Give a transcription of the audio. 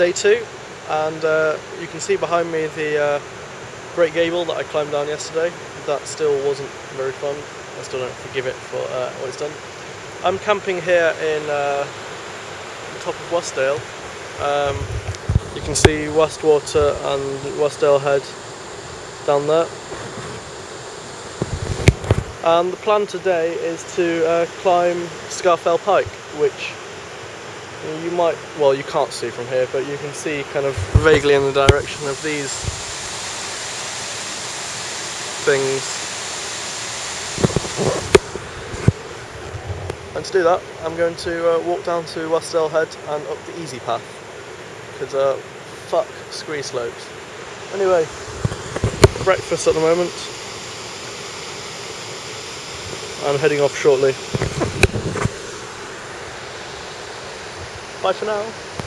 day two and uh, you can see behind me the uh, Great Gable that I climbed down yesterday. That still wasn't very fun. I still don't forgive it for uh, what it's done. I'm camping here in uh, the top of Wasdale. Um, you can see Wastwater and Wasdale Head down there. And the plan today is to uh, climb Scafell Pike, which you might, well you can't see from here, but you can see kind of vaguely in the direction of these things. And to do that, I'm going to uh, walk down to Wasdale Head and up the easy path, because uh, fuck scree slopes. Anyway, breakfast at the moment. I'm heading off shortly. Pode não.